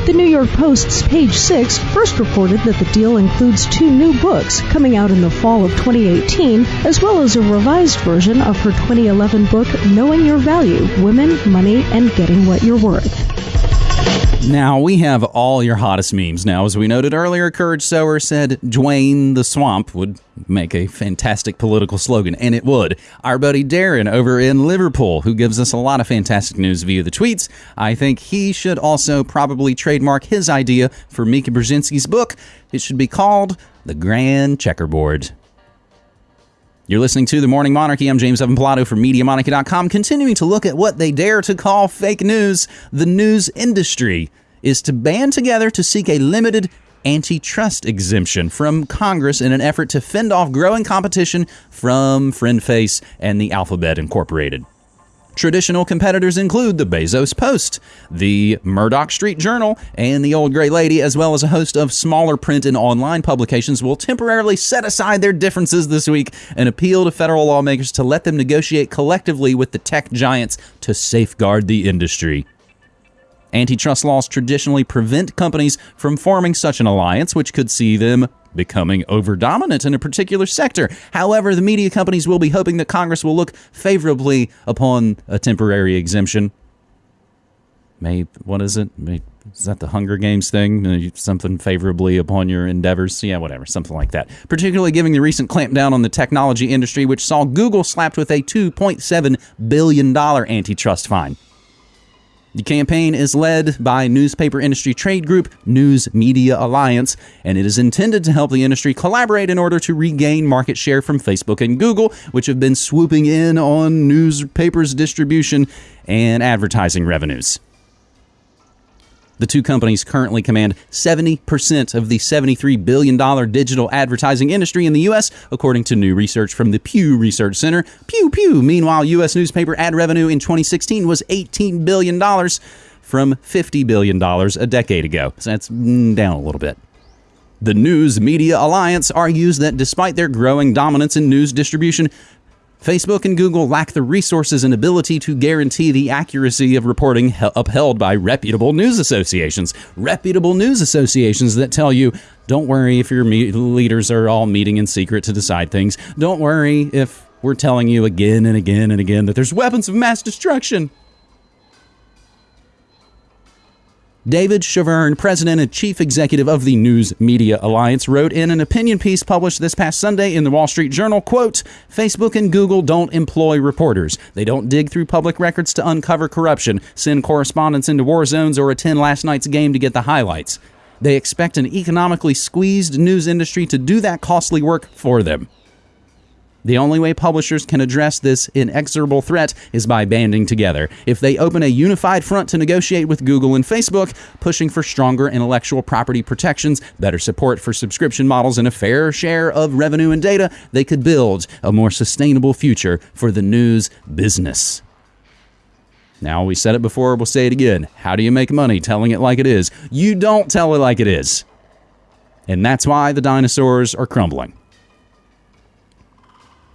The New York Post's page 6 first reported that the deal includes two new books coming out in the fall of 2018, as well as a revised version of her 2011 book, Knowing Your Value Women, Money, and Getting What You're Worth. Now we have all your hottest memes. Now, as we noted earlier, Courage Sower said Dwayne the Swamp would make a fantastic political slogan, and it would. Our buddy Darren over in Liverpool, who gives us a lot of fantastic news via the tweets, I think he should also probably trademark his idea for Mika Brzezinski's book. It should be called The Grand Checkerboard. You're listening to The Morning Monarchy. I'm James Evan Pilato from MediaMonarchy.com, continuing to look at what they dare to call fake news. The news industry is to band together to seek a limited antitrust exemption from Congress in an effort to fend off growing competition from FriendFace and the Alphabet Incorporated. Traditional competitors include the Bezos Post, the Murdoch Street Journal, and the Old Gray Lady, as well as a host of smaller print and online publications, will temporarily set aside their differences this week and appeal to federal lawmakers to let them negotiate collectively with the tech giants to safeguard the industry. Antitrust laws traditionally prevent companies from forming such an alliance, which could see them becoming over dominant in a particular sector. However, the media companies will be hoping that Congress will look favorably upon a temporary exemption. may what is it? May, is that the Hunger Games thing? Something favorably upon your endeavors? Yeah, whatever, something like that. Particularly given the recent clampdown on the technology industry, which saw Google slapped with a $2.7 billion antitrust fine. The campaign is led by newspaper industry trade group News Media Alliance, and it is intended to help the industry collaborate in order to regain market share from Facebook and Google, which have been swooping in on newspapers' distribution and advertising revenues. The two companies currently command 70% of the $73 billion digital advertising industry in the U.S., according to new research from the Pew Research Center. Pew, pew. Meanwhile, U.S. newspaper ad revenue in 2016 was $18 billion from $50 billion a decade ago. So that's mm, down a little bit. The News Media Alliance argues that despite their growing dominance in news distribution, Facebook and Google lack the resources and ability to guarantee the accuracy of reporting he- upheld by reputable news associations. Reputable news associations that tell you, don't worry if your leaders are all meeting in secret to decide things. Don't worry if we're telling you again and again and again that there's weapons of mass destruction. David Chavern, president and chief executive of the News Media Alliance, wrote in an opinion piece published this past Sunday in the Wall Street Journal, quote, Facebook and Google don't employ reporters. They don't dig through public records to uncover corruption, send correspondents into war zones, or attend last night's game to get the highlights. They expect an economically squeezed news industry to do that costly work for them. The only way publishers can address this inexorable threat is by banding together. If they open a unified front to negotiate with Google and Facebook, pushing for stronger intellectual property protections, better support for subscription models, and a fair share of revenue and data, they could build a more sustainable future for the news business. Now, we said it before, we'll say it again. How do you make money telling it like it is? You don't tell it like it is. And that's why the dinosaurs are crumbling.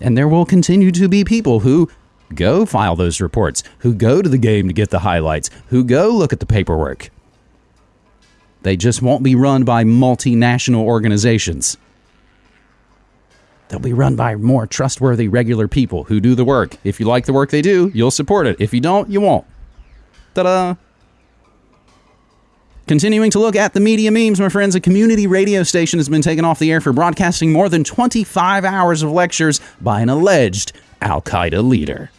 And there will continue to be people who go file those reports, who go to the game to get the highlights, who go look at the paperwork. They just won't be run by multinational organizations. They'll be run by more trustworthy, regular people who do the work. If you like the work they do, you'll support it. If you don't, you won't. Ta da! Continuing to look at the media memes, my friends, a community radio station has been taken off the air for broadcasting more than 25 hours of lectures by an alleged Al Qaeda leader.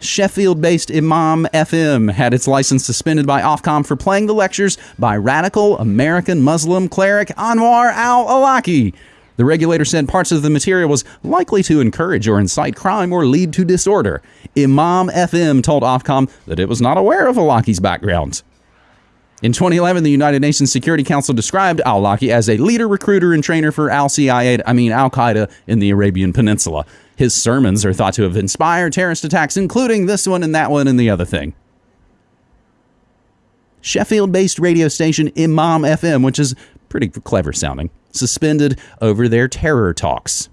Sheffield based Imam FM had its license suspended by Ofcom for playing the lectures by radical American Muslim cleric Anwar al Awlaki. The regulator said parts of the material was likely to encourage or incite crime or lead to disorder. Imam FM told Ofcom that it was not aware of Awlaki's background. In 2011, the United Nations Security Council described al Awlaki as a leader, recruiter, and trainer for al-CIA, I mean Al-Qaeda in the Arabian Peninsula. His sermons are thought to have inspired terrorist attacks, including this one and that one and the other thing. Sheffield-based radio station Imam FM, which is pretty clever sounding, suspended over their terror talks.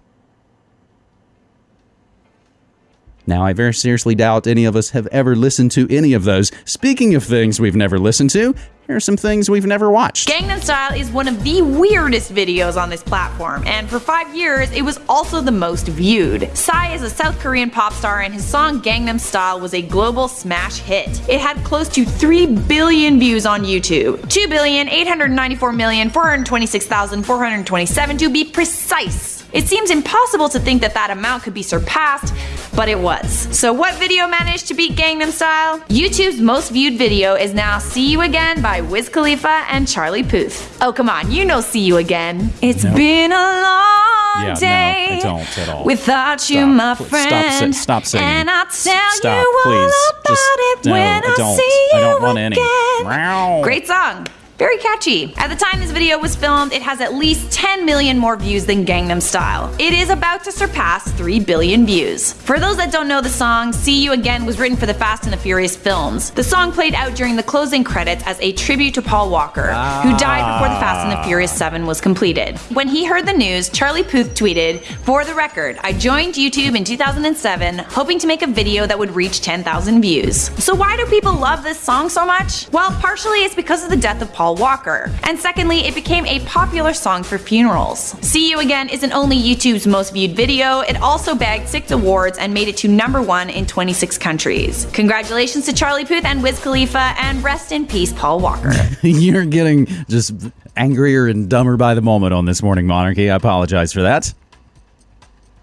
Now, I very seriously doubt any of us have ever listened to any of those. Speaking of things we've never listened to, here are some things we've never watched. Gangnam Style is one of the weirdest videos on this platform, and for five years, it was also the most viewed. Psy is a South Korean pop star, and his song Gangnam Style was a global smash hit. It had close to 3 billion views on YouTube. 2,894,426,427 to be precise. It seems impossible to think that that amount could be surpassed, but it was. So what video managed to beat Gangnam Style? YouTube's most viewed video is now See You Again by Wiz Khalifa and Charlie Puth. Oh come on, you know See You Again. It's Nope. been a long Yeah, day no, I don't at all. without you, my friend. Stop, stop singing. And I'll tell Stop, you please. all about Just- it no, when I I, see you I don't want any. again. Meow. Great song. Very catchy. At the time this video was filmed, it has at least 10 million more views than Gangnam Style. It is about to surpass 3 billion views. For those that don't know the song, See You Again was written for the Fast and the Furious films. The song played out during the closing credits as a tribute to Paul Walker, who died before the Fast and the Furious 7 was completed. When he heard the news, Charlie Puth tweeted, For the record, I joined YouTube in 2007, hoping to make a video that would reach 10,000 views. So why do people love this song so much? Well, partially it's because of the death of Paul Paul Walker. And secondly, it became a popular song for funerals. See You Again isn't only YouTube's most viewed video, it also bagged six awards and made it to number one in 26 countries. Congratulations to Charlie Puth and Wiz Khalifa, and rest in peace, Paul Walker. You're getting just angrier and dumber by the moment on this morning monarchy. I apologize for that.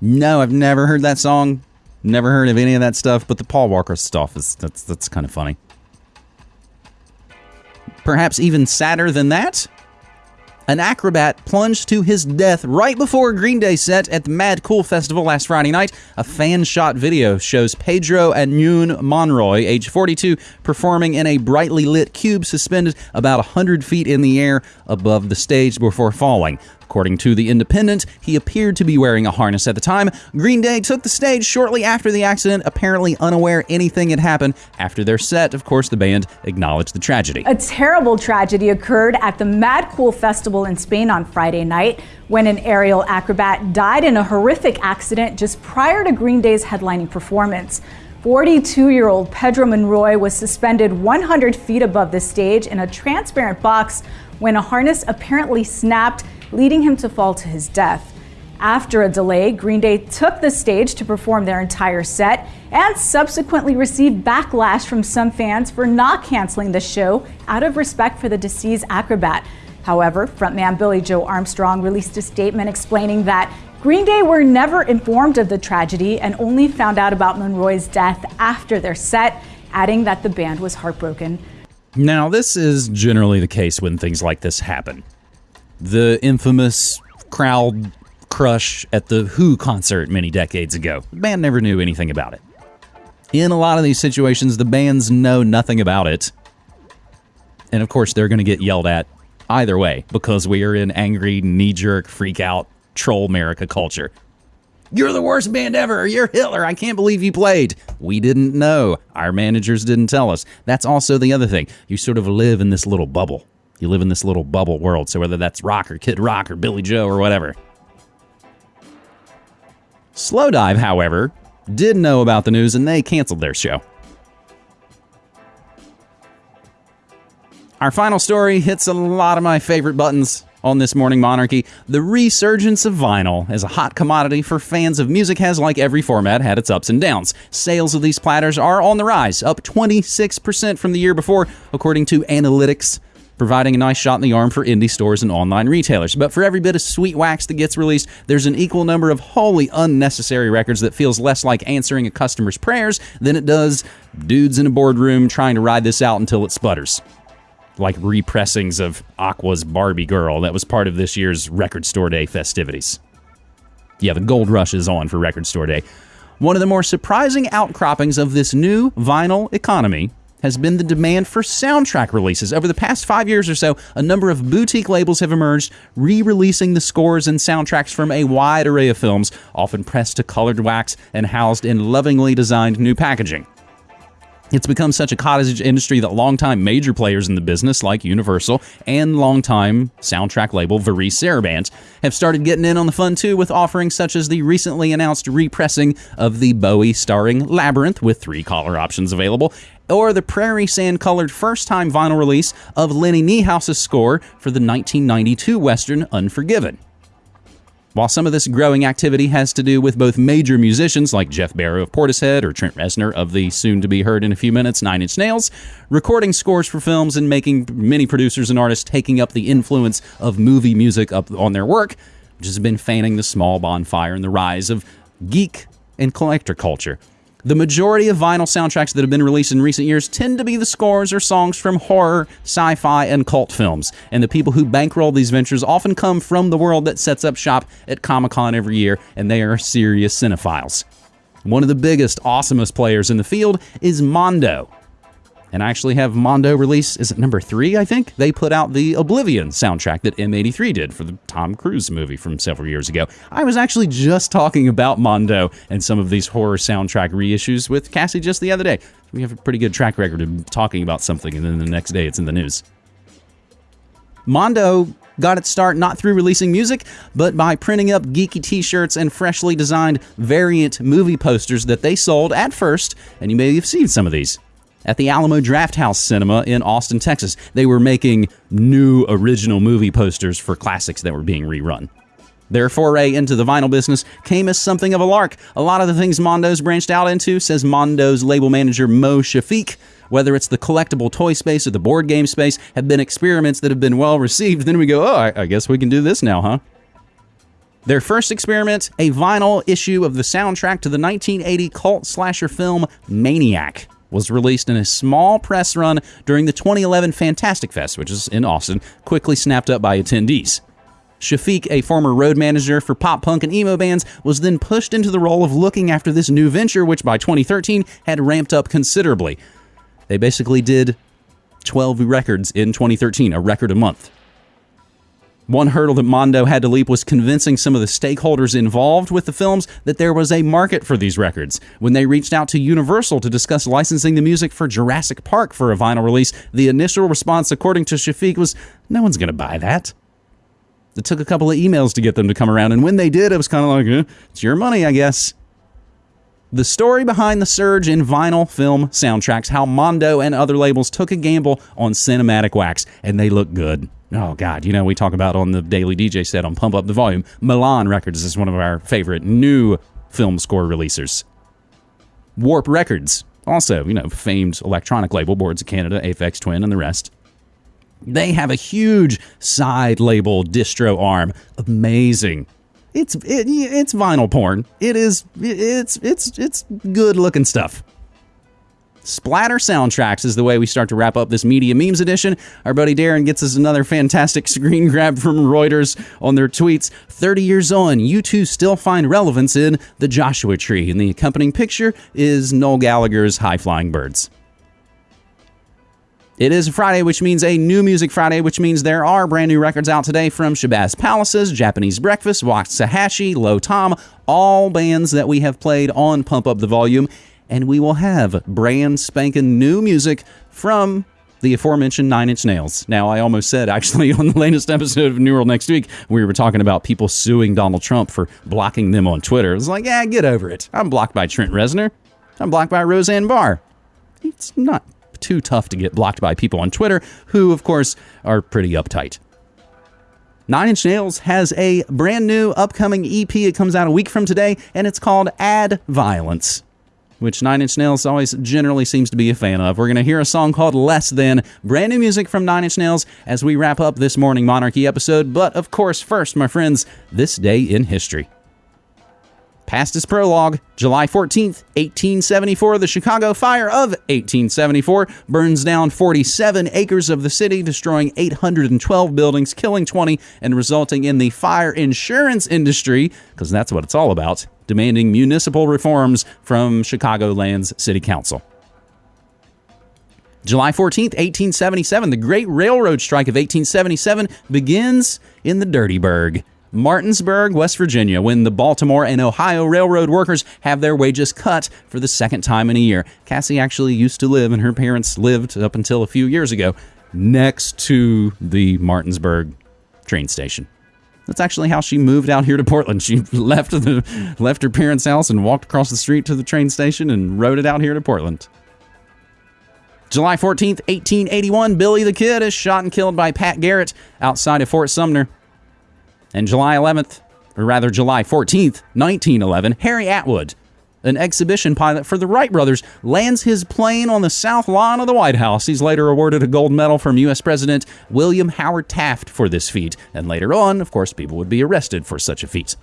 No, I've never heard that song. Never heard of any of that stuff, but the Paul Walker stuff is that's that's kind of funny. Perhaps even sadder than that, an acrobat plunged to his death right before Green Day set at the Mad Cool Festival last Friday night. A fan shot video shows Pedro and Anun Monroy, age 42, performing in a brightly lit cube suspended about 100 feet in the air above the stage before falling. According to The Independent, he appeared to be wearing a harness at the time. Green Day took the stage shortly after the accident, apparently unaware anything had happened. After their set, of course, the band acknowledged the tragedy. A terrible tragedy occurred at the Mad Cool Festival in Spain on Friday night when an aerial acrobat died in a horrific accident just prior to Green Day's headlining performance. 42 year old Pedro Monroy was suspended 100 feet above the stage in a transparent box when a harness apparently snapped leading him to fall to his death. After a delay, Green Day took the stage to perform their entire set and subsequently received backlash from some fans for not canceling the show out of respect for the deceased acrobat. However, frontman Billie Joe Armstrong released a statement explaining that Green Day were never informed of the tragedy and only found out about Monroy's death after their set, adding that the band was heartbroken. Now, this is generally the case when things like this happen the infamous crowd crush at the Who concert many decades ago. The band never knew anything about it. In a lot of these situations, the bands know nothing about it. And of course, they're going to get yelled at either way because we are in angry, knee jerk, freak out, troll America culture. You're the worst band ever. You're Hitler. I can't believe you played. We didn't know. Our managers didn't tell us. That's also the other thing. You sort of live in this little bubble. You live in this little bubble world. So whether that's rock or Kid Rock or Billie Joe or whatever. Slowdive, however, did know about the news and they canceled their show. Our final story hits a lot of my favorite buttons on this morning monarchy. The resurgence of vinyl as a hot commodity for fans of music has, like every format, had its ups and downs. Sales of these platters are on the rise, up 26% from the year before, according to analytics providing a nice shot in the arm for indie stores and online retailers. But for every bit of sweet wax that gets released, there's an equal number of wholly unnecessary records that feels less like answering a customer's prayers than it does dudes in a boardroom trying to ride this out until it sputters. Like repressings of Aqua's Barbie Girl that was part of this year's Record Store Day festivities. Yeah, the gold rush is on for Record Store Day. One of the more surprising outcroppings of this new vinyl economy has been the demand for soundtrack releases. Over the past five years or so, a number of boutique labels have emerged, re releasing the scores and soundtracks from a wide array of films, often pressed to colored wax and housed in lovingly designed new packaging. It's become such a cottage industry that longtime major players in the business, like Universal and longtime soundtrack label Varese Sarabande, have started getting in on the fun too with offerings such as the recently announced repressing of the Bowie starring Labyrinth with three color options available, or the prairie sand colored first time vinyl release of Lennie Niehaus's score for the 1992 Western Unforgiven. While some of this growing activity has to do with both major musicians like Geoff Barrow of Portishead or Trent Reznor of the soon to be heard in a few minutes Nine Inch Nails, recording scores for films and making many producers and artists taking up the influence of movie music up on their work, which has been fanning the small bonfire and the rise of geek and collector culture. The majority of vinyl soundtracks that have been released in recent years tend to be the scores or songs from horror, sci fi, and cult films. And the people who bankroll these ventures often come from the world that sets up shop at Comic Con every year, and they are serious cinephiles. One of the biggest, awesomest players in the field is Mondo, and I actually have Mondo release, is it number three, I think? They put out the Oblivion soundtrack that M83 did for the Tom Cruise movie from several years ago. I was actually just talking about Mondo and some of these horror soundtrack reissues with Cassie just the other day. We have a pretty good track record of talking about something, and then the next day it's in the news. Mondo got its start not through releasing music, but by printing up geeky t shirts and freshly designed variant movie posters that they sold at first, and you may have seen some of these at the Alamo Drafthouse Cinema in Austin, Texas. They were making new original movie posters for classics that were being rerun. Their foray into the vinyl business came as something of a lark. A lot of the things Mondo's branched out into, says Mondo's label manager Mo Shafeek, whether it's the collectible toy space or the board game space, have been experiments that have been well received. Then we go, oh, I, guess we can do this now, huh? Their first experiment, a vinyl issue of the soundtrack to the 1980 cult slasher film Maniac, was released in a small press run during the 2011 Fantastic Fest, which is in Austin, quickly snapped up by attendees. Shafeek, a former road manager for pop punk and emo bands, was then pushed into the role of looking after this new venture, which by 2013 had ramped up considerably. They basically did 12 records in 2013, a record a month. One hurdle that Mondo had to leap was convincing some of the stakeholders involved with the films that there was a market for these records. When they reached out to Universal to discuss licensing the music for Jurassic Park for a vinyl release, the initial response, according to Shafeek, was no one's going to buy that. It took a couple of emails to get them to come around, and when they did, it was kind of like, eh, it's your money, I guess. The story behind the surge in vinyl film soundtracks, how Mondo and other labels took a gamble on cinematic wax, and they look good. Oh, God. You know, we talk about on the Daily DJ set on Pump Up the Volume. Milan Records is one of our favorite new film score releasers. Warp Records, also, you know, famed electronic label, Boards of Canada, Aphex Twin, and the rest. They have a huge side label distro arm. Amazing. It's it, it's vinyl porn. It is it's it's it's good looking stuff. Splatter soundtracks is the way we start to wrap up this media memes edition. Our buddy Darren gets us another fantastic screen grab from Reuters on their tweets. 30 years on, U2 still find relevance in the Joshua Tree, and the accompanying picture is Noel Gallagher's High Flying Birds. It is Friday, which means a new music Friday, which means there are brand new records out today from Shabazz Palaces, Japanese Breakfast, Waxahatchee, Lo Tom, all bands that we have played on Pump Up the Volume. And we will have brand spanking new music from the aforementioned Nine Inch Nails. Now, I almost said actually on the latest episode of New World Next Week, we were talking about people suing Donald Trump for blocking them on Twitter. It was like, yeah, get over it. I'm blocked by Trent Reznor. I'm blocked by Roseanne Barr. It's not too tough to get blocked by people on Twitter, who, of course, are pretty uptight. Nine Inch Nails has a brand new upcoming EP. It comes out a week from today, and it's called Add Violence, which Nine Inch Nails always generally seems to be a fan of. We're going to hear a song called Less Than, brand new music from Nine Inch Nails as we wrap up this Morning Monarchy episode. But of course, first, my friends, this day in history. Past his prologue, July 14th, 1874, the Chicago Fire of 1874 burns down 47 acres of the city, destroying 812 buildings, killing 20, and resulting in the fire insurance industry, because that's what it's all about, demanding municipal reforms from Chicagoland's City Council. July 14th, 1877, the Great Railroad Strike of 1877 begins in the Dirty Dirtyburg. Martinsburg, West Virginia, when the Baltimore and Ohio railroad workers have their wages cut for the second time in a year. Cassie actually used to live, and her parents lived up until a few years ago, next to the Martinsburg train station. That's actually how she moved out here to Portland. She left the left her parents' house and walked across the street to the train station and rode it out here to Portland. July 14th, 1881, Billy the Kid is shot and killed by Pat Garrett outside of Fort Sumner. And July 11th, or rather July 14th, 1911, Harry Atwood, an exhibition pilot for the Wright brothers, lands his plane on the south lawn of the White House. He's later awarded a gold medal from U.S. President William Howard Taft for this feat. And later on, of course, people would be arrested for such a feat.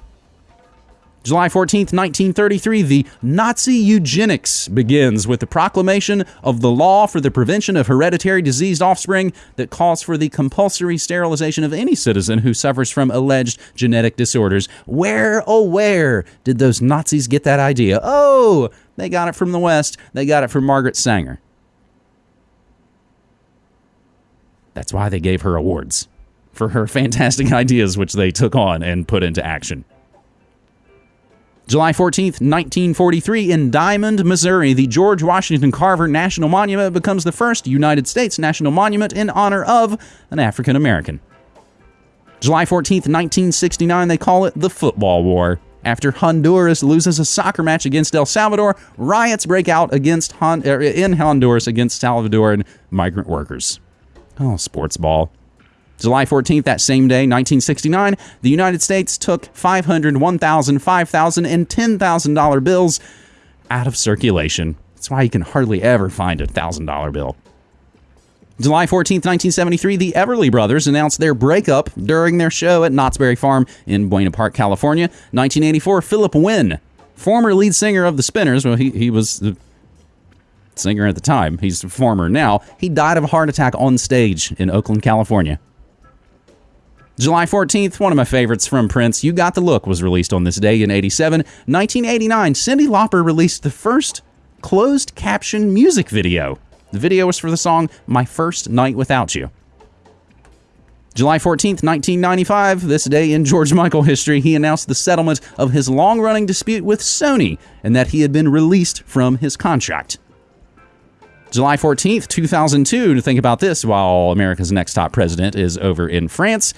July 14th, 1933, the Nazi eugenics begins with the proclamation of the law for the prevention of hereditary diseased offspring that calls for the compulsory sterilization of any citizen who suffers from alleged genetic disorders. Where, oh, where did those Nazis get that idea? Oh, they got it from the West. They got it from Margaret Sanger. That's why they gave her awards for her fantastic ideas, which they took on and put into action. July 14th, 1943, in Diamond, Missouri, the George Washington Carver National Monument becomes the first United States national monument in honor of an African American. July 14th, 1969, they call it the Football War. After Honduras loses a soccer match against El Salvador, riots break out against Hon- er, in Honduras against Salvadoran migrant workers. Oh, sports ball. July 14th, that same day, 1969, the United States took 500, 1,000, 5,000, and $10,000 bills out of circulation. That's why you can hardly ever find a $1,000 bill. July 14th, 1973, the Everly Brothers announced their breakup during their show at Knott's Berry Farm in Buena Park, California. 1984, Philip Wynne, former lead singer of the Spinners, well, he, he was the singer at the time, he's a former now, he died of a heart attack on stage in Oakland, California. July 14th, one of my favorites from Prince, You Got the Look, was released on this day in 87. 1989, Cyndi Lauper released the first closed caption music video. The video was for the song My First Night Without You. July 14th, 1995, this day in George Michael history, he announced the settlement of his long running dispute with Sony and that he had been released from his contract. July 14th, 2002, to think about this while America's next top president is over in France.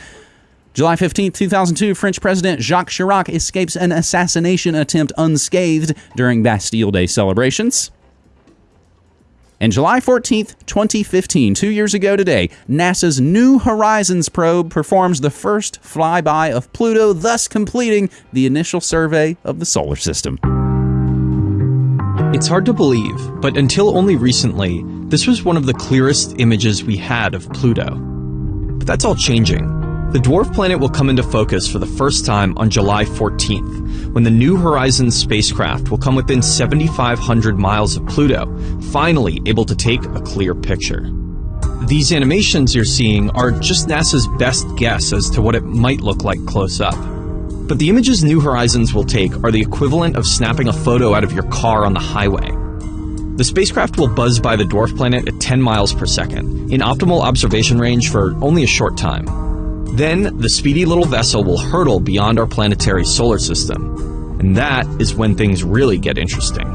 July 15th, 2002, French President Jacques Chirac escapes an assassination attempt unscathed during Bastille Day celebrations. And July 14th, 2015, two years ago today, NASA's New Horizons probe performs the first flyby of Pluto, thus completing the initial survey of the solar system. It's hard to believe, but until only recently, this was one of the clearest images we had of Pluto. But that's all changing. The dwarf planet will come into focus for the first time on July 14th, when the New Horizons spacecraft will come within 7,500 miles of Pluto, finally able to take a clear picture. These animations you're seeing are just NASA's best guess as to what it might look like close up. But the images New Horizons will take are the equivalent of snapping a photo out of your car on the highway. The spacecraft will buzz by the dwarf planet at 10 miles per second, in optimal observation range for only a short time. Then, the speedy little vessel will hurtle beyond our planetary solar system. And that is when things really get interesting.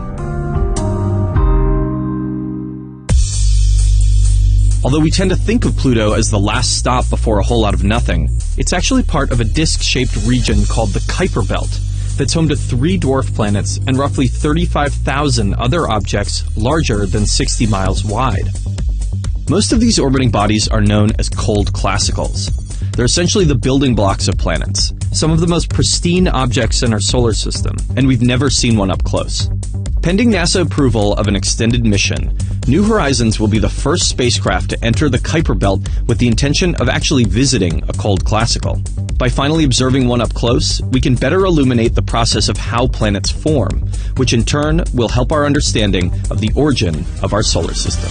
Although we tend to think of Pluto as the last stop before a whole lot of nothing, it's actually part of a disk shaped region called the Kuiper Belt that's home to three dwarf planets and roughly 35,000 other objects larger than 60 miles wide. Most of these orbiting bodies are known as cold classicals. They're essentially the building blocks of planets, some of the most pristine objects in our solar system, and we've never seen one up close. Pending NASA approval of an extended mission, New Horizons will be the first spacecraft to enter the Kuiper Belt with the intention of actually visiting a cold classical. By finally observing one up close, we can better illuminate the process of how planets form, which in turn will help our understanding of the origin of our solar system.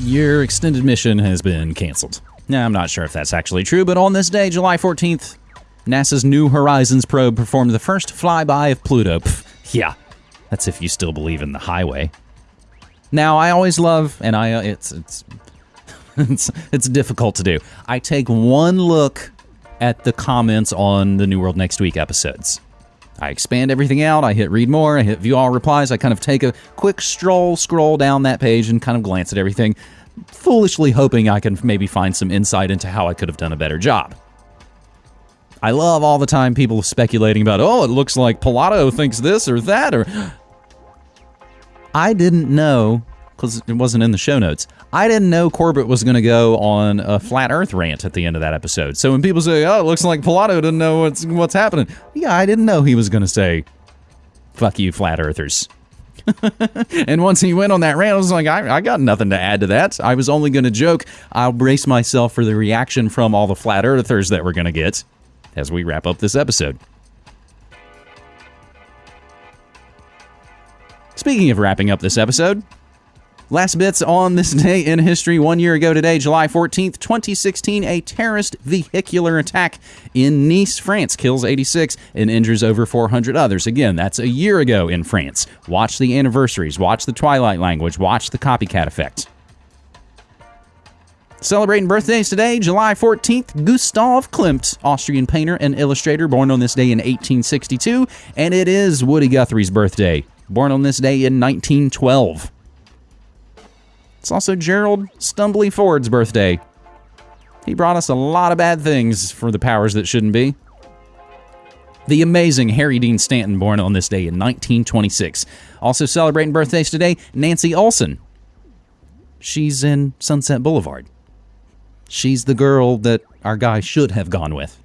Your extended mission has been canceled. Now, I'm not sure if that's actually true, but on this day, July 14th, NASA's New Horizons probe performed the first flyby of Pluto. Pff, yeah, that's if you still believe in the highway. Now, I always love, and I it's it's it's it's difficult to do. I take one look at the comments on the New World Next Week episodes. I expand everything out. I hit read more. I hit view all replies. I kind of take a quick stroll, scroll down that page, and kind of glance at everything, foolishly hoping I can maybe find some insight into how I could have done a better job. I love all the time people speculating about, oh, it looks like Pilato thinks this or that, or I didn't know because it wasn't in the show notes. I didn't know Corbett was going to go on a flat Earth rant at the end of that episode. So when people say, "Oh, it looks like Pilato didn't know what's what's happening," yeah, I didn't know he was going to say, "Fuck you, flat Earthers." and once he went on that rant, I was like, I, I got nothing to add to that. I was only going to joke. I'll brace myself for the reaction from all the flat Earthers that we're going to get as we wrap up this episode. Speaking of wrapping up this episode, last bits on this day in history. One year ago today, July 14th, 2016, a terrorist vehicular attack in Nice, France kills 86 and injures over 400 others. Again, that's a year ago in France. Watch the anniversaries, watch the Twilight language, watch the copycat effect. Celebrating birthdays today, July 14th, Gustav Klimt, Austrian painter and illustrator, born on this day in 1862, and it is Woody Guthrie's birthday, born on this day in 1912. It's also Gerald Stumbly Ford's birthday. He brought us a lot of bad things for the powers that shouldn't be. The amazing Harry Dean Stanton, born on this day in 1926. Also celebrating birthdays today, Nancy Olson. She's in Sunset Boulevard. She's the girl that our guy should have gone with.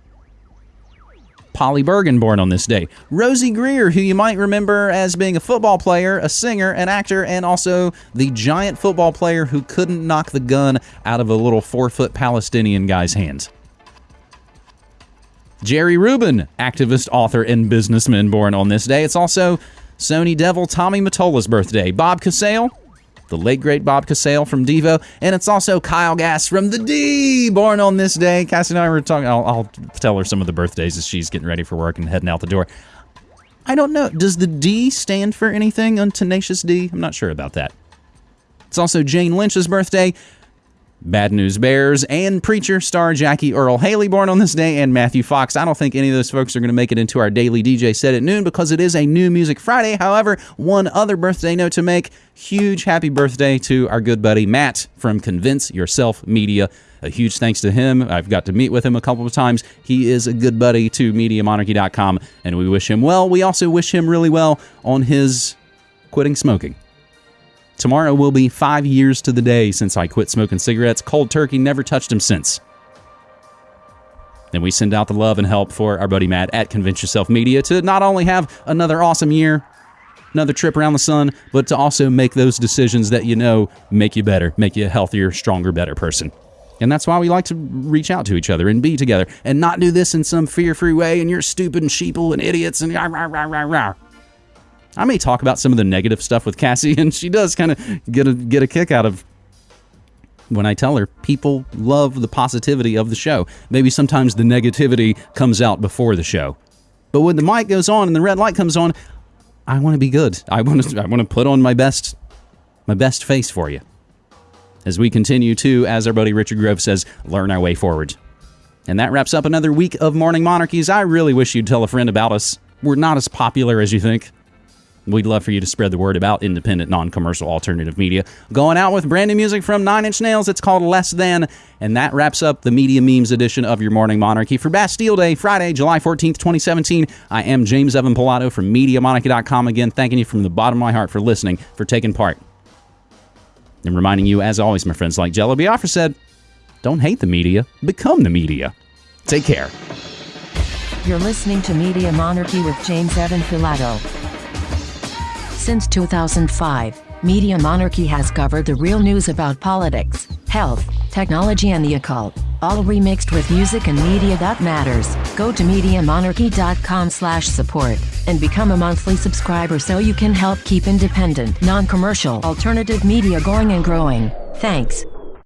Polly Bergen born on this day. Rosey Grier, who you might remember as being a football player, a singer, an actor, and also the giant football player who couldn't knock the gun out of a little four foot Palestinian guy's hands. Jerry Rubin, activist, author, and businessman born on this day. It's also Sony Devil Tommy Mottola's birthday. Bob Casale, the late great Bob Casale from Devo, and it's also Kyle Gass from the D, born on this day. Cassie and I were talking. I'll, I'll tell her some of the birthdays as she's getting ready for work and heading out the door. I don't know. Does the D stand for anything on Tenacious D? I'm not sure about that. It's also Jane Lynch's birthday. Bad News Bears and Preacher star Jackie Earle Haley born on this day and Matthew Fox. I don't think any of those folks are going to make it into our daily DJ set at noon because it is a new music Friday. However, one other birthday note to make. Huge happy birthday to our good buddy Matt from Convince Yourself Media. A huge thanks to him. I've got to meet with him a couple of times. He is a good buddy to MediaMonarchy.com and we wish him well. We also wish him really well on his quitting smoking. Tomorrow will be five years to the day since I quit smoking cigarettes. Cold turkey, never touched them since. Then we send out the love and help for our buddy Matt at Convince Yourself Media to not only have another awesome year, another trip around the sun, but to also make those decisions that you know make you better, make you a healthier, stronger, better person. And that's why we like to reach out to each other and be together and not do this in some fear free way and you're stupid and sheeple and idiots and rah, rah, rah, rah, rah. I may talk about some of the negative stuff with Cassie, and she does kind of get a get a kick out of when I tell her people love the positivity of the show. Maybe sometimes the negativity comes out before the show, but when the mic goes on and the red light comes on, I want to be good. I want to I want to put on my best my best face for you. As we continue to, as our buddy Richard Grove says, learn our way forward. And that wraps up another week of Morning Monarchies. I really wish you'd tell a friend about us. We're not as popular as you think. We'd love for you to spread the word about independent, non commercial alternative media. Going out with brand new music from Nine Inch Nails. It's called Less Than. And that wraps up the Media Memes edition of your Morning Monarchy. For Bastille Day, Friday, July 14th, 2017, I am James Evan Pilato from MediaMonarchy.com. Again, thanking you from the bottom of my heart for listening, for taking part. And reminding you, as always, my friends, like Jello Biafra said, don't hate the media, become the media. Take care. You're listening to Media Monarchy with James Evan Pilato. Since 2005, Media Monarchy has covered the real news about politics, health, technology, and the occult, all remixed with music and media that matters. Go to MediaMonarchy.com slash support and become a monthly subscriber so you can help keep independent, non-commercial, alternative media going and growing. Thanks.